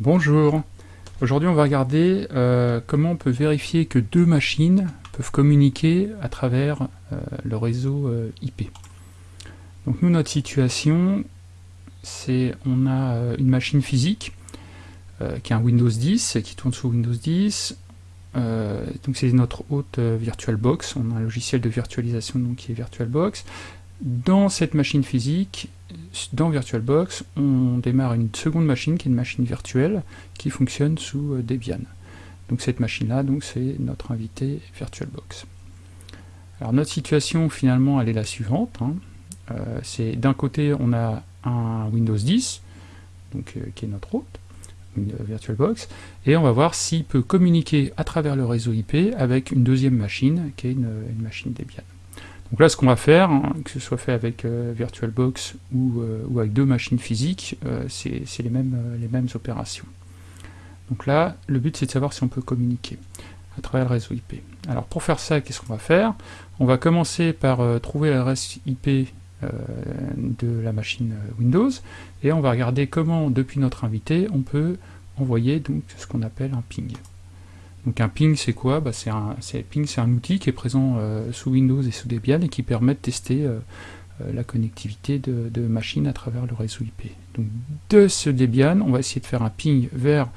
Bonjour, aujourd'hui on va regarder euh, comment on peut vérifier que deux machines peuvent communiquer à travers euh, le réseau euh, IP. Donc nous notre situation c'est on a une machine physique qui est un Windows 10 qui tourne sous Windows 10 donc c'est notre hôte VirtualBox, on a un logiciel de virtualisation donc, qui est VirtualBox. Dans cette machine physique, dans VirtualBox, on démarre une seconde machine qui est une machine virtuelle qui fonctionne sous euh, Debian. Donc cette machine-là, c'est notre invité VirtualBox. Alors notre situation finalement, elle est la suivante. Hein. Euh, c'est d'un côté, on a un Windows 10, donc, euh, qui est notre hôte, VirtualBox, et on va voir s'il peut communiquer à travers le réseau IP avec une deuxième machine, qui est une machine Debian. Donc là, ce qu'on va faire, hein, que ce soit fait avec euh, VirtualBox euh, ou, avec deux machines physiques, euh, c'est les mêmes, les mêmes opérations. Donc là, le but c'est de savoir si on peut communiquer à travers le réseau IP. Alors pour faire ça, qu'est-ce qu'on va faire? On va commencer par trouver l'adresse IP de la machine Windows, et on va regarder comment, depuis notre invité, on peut envoyer donc ce qu'on appelle un ping. Donc un ping c'est quoi bah, c'est un, Ping c'est un outil qui est présent euh, sous Windows et sous Debian et qui permet de tester euh, euh, la connectivité de, machines à travers le réseau IP. Donc de ce Debian, on va essayer de faire un ping vers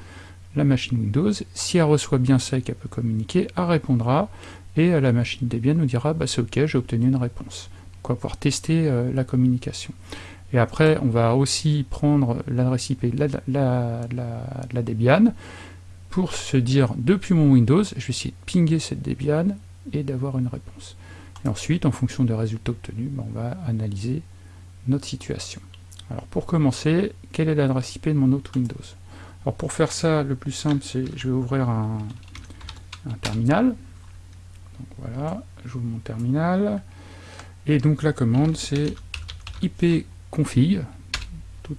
la machine Windows. Si elle reçoit bien ça et qu'elle peut communiquer, elle répondra et la machine Debian nous dira bah, c'est ok, j'ai obtenu une réponse. Donc on va pouvoir tester la communication. Et après, on va aussi prendre l'adresse IP de la Debian, pour se dire depuis mon Windows, je vais essayer de pinguer cette Debian et d'avoir une réponse. Et ensuite, en fonction des résultats obtenus, ben, on va analyser notre situation. Alors pour commencer, quelle est l'adresse IP de mon autre Windows? Alors pour faire ça, le plus simple, c'est je vais ouvrir un, terminal. Donc voilà, j'ouvre mon terminal. Et donc la commande, c'est ipconfig,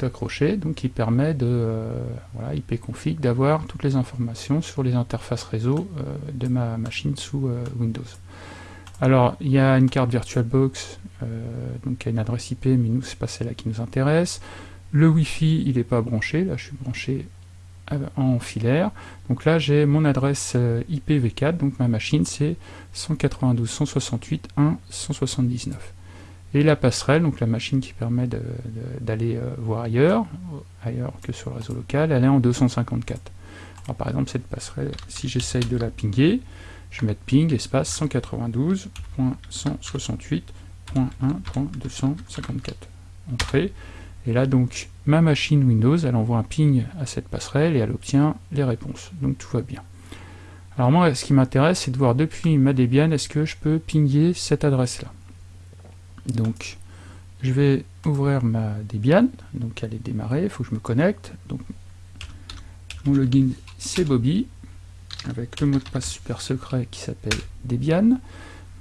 accroché, donc qui permet de, euh, voilà, ipconfig, d'avoir toutes les informations sur les interfaces réseau euh, de ma machine sous euh, Windows. Alors, il y a une carte VirtualBox, donc qui a une adresse IP, mais nous, c'est pas celle-là qui nous intéresse. Le Wi-Fi, il n'est pas branché, là je suis branché en filaire. Donc là, j'ai mon adresse IPv4, donc ma machine, c'est 192.168.1.179 et la passerelle, donc la machine qui permet d'aller euh, voir ailleurs, ailleurs que sur le réseau local, elle est en 254. Alors par exemple, cette passerelle, si j'essaye de la pinguer, je vais mettre ping espace 192.168.1.254. Entrée. Et là donc, ma machine Windows, elle envoie un ping à cette passerelle et elle obtient les réponses. Donc tout va bien. Alors moi, ce qui m'intéresse, c'est de voir depuis ma Debian, est-ce que je peux pinguer cette adresse-là? Donc, je vais ouvrir ma Debian, donc elle est démarrée, il faut que je me connecte. Donc, mon login c'est Bobby, avec le mot de passe super secret qui s'appelle Debian.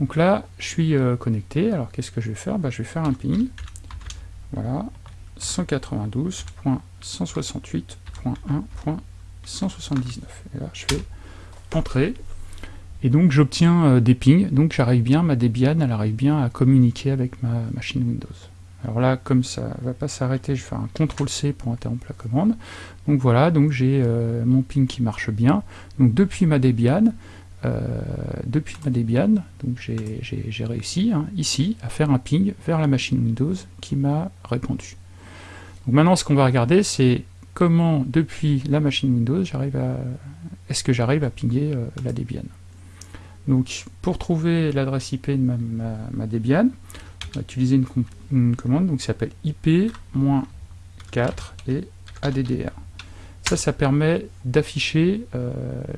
Donc là, je suis euh, connecté, alors qu'est-ce que je vais faire? Bah, Je vais faire un ping, voilà, 192.168.1.179. Et là, je fais entrer, et donc j'obtiens euh, des pings, donc j'arrive bien, ma Debian, elle arrive bien à communiquer avec ma machine Windows. Alors là, comme ça ne va pas s'arrêter, je vais faire un CTRL-C pour interrompre la commande. Donc voilà, donc j'ai euh, mon ping qui marche bien. Donc depuis ma Debian, euh, depuis ma Debian, donc j'ai réussi hein, ici à faire un ping vers la machine Windows qui m'a répondu. Donc maintenant, ce qu'on va regarder, c'est comment depuis la machine Windows, j'arrive à, est-ce que j'arrive à pinguer la Debian. Donc pour trouver l'adresse IP de ma, Debian, on va utiliser une, commande donc, qui s'appelle IP-4 et ADDR. Ça, ça permet d'afficher euh,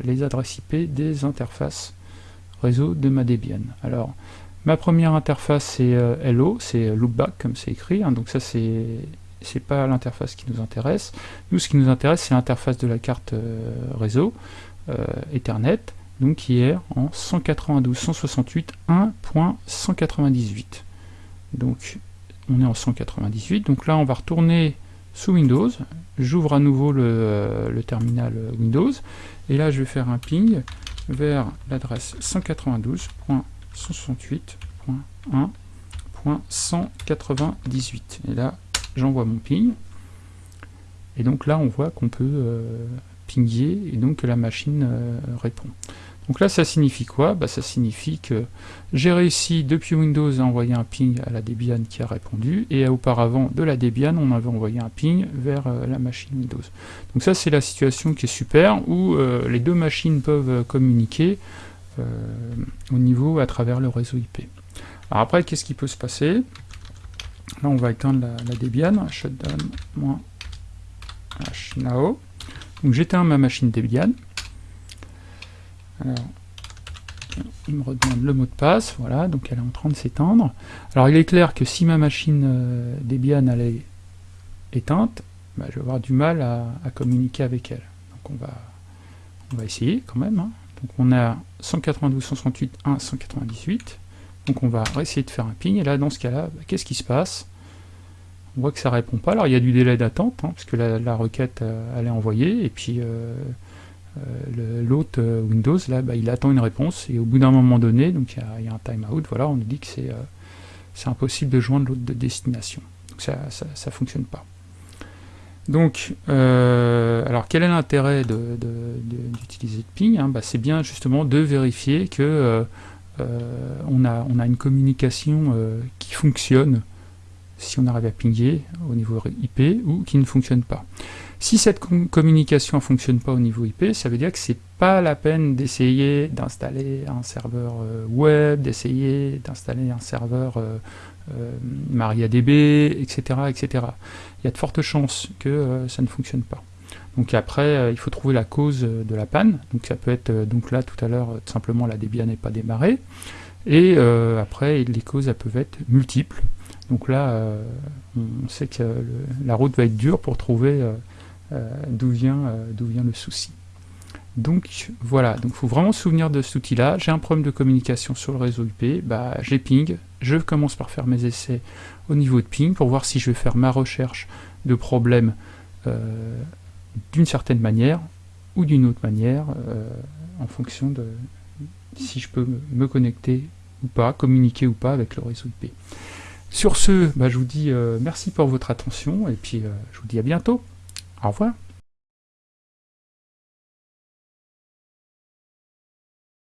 les adresses IP des interfaces réseau de ma Debian. Alors, ma première interface c'est euh, Hello, c'est loopback comme c'est écrit, hein. donc ça c'est c'est pas l'interface qui nous intéresse. Nous, ce qui nous intéresse, c'est l'interface de la carte euh, réseau, Ethernet, donc est en 192.168.1.198. Donc on est en 198, donc là on va retourner sous Windows, j'ouvre à nouveau le, terminal Windows, et là je vais faire un ping vers l'adresse 192.168.1.198. Et là j'envoie mon ping, Et donc là, on voit qu'on peut euh, pinguer et donc que la machine euh, répond. Donc là, ça signifie quoi? Bah, Ça signifie que j'ai réussi depuis Windows à envoyer un ping à la Debian qui a répondu, et auparavant de la Debian, on avait envoyé un ping vers euh, la machine Windows. Donc ça, c'est la situation qui est super, où les deux machines peuvent communiquer au niveau à travers le réseau IP. Alors après, qu'est-ce qui peut se passer? Là, on va éteindre la, Debian, shutdown -h now. Donc j'éteins ma machine Debian. Alors, il me redemande le mot de passe, voilà, donc elle est en train de s'éteindre. Alors il est clair que si ma machine euh, Debian est éteinte, bah, je vais avoir du mal à, communiquer avec elle. Donc on va, on va essayer quand même. Hein. Donc on a 192.168.1.198. Donc on va essayer de faire un ping, et là dans ce cas-là, bah, qu'est-ce qui se passe? On voit que ça répond pas, alors il y a du délai d'attente, hein, parce que la, requête euh, elle est envoyée, et puis euh, euh, l'autre Windows, là, bah, il attend une réponse, et au bout d'un moment donné, donc il y, a un timeout, voilà, on nous dit que c'est impossible de joindre l'autre de destination. Donc ça ça, fonctionne pas. Donc, alors quel est l'intérêt d'utiliser de, ping hein? Bah, C'est bien justement de vérifier que euh, on, a, on a une communication euh, qui fonctionne si on arrive à pinguer au niveau IP ou qui ne fonctionne pas. Si cette communication ne fonctionne pas au niveau IP, ça veut dire que c'est pas la peine d'essayer d'installer un serveur euh, web, d'essayer d'installer un serveur MariaDB, etc., etc. Il y a de fortes chances que ça ne fonctionne pas. Donc après, euh, il faut trouver la cause euh, de la panne. Donc ça peut être, euh, donc là tout à l'heure, simplement la Debian n'est pas démarrée. Et après, les causes elles peuvent être multiples. Donc là, on sait que la route va être dure pour trouver d'où vient, le souci. Donc voilà, donc faut vraiment se souvenir de cet outil-là. J'ai un problème de communication sur le réseau IP, bah, j'ai ping, je commence par faire mes essais au niveau de ping pour voir si je vais faire ma recherche de problèmes d'une certaine manière ou d'une autre manière euh, en fonction de si je peux me connecter ou pas, communiquer ou pas avec le réseau IP. Sur ce, bah, je vous dis euh, merci pour votre attention et puis euh, je vous dis à bientôt. Au revoir.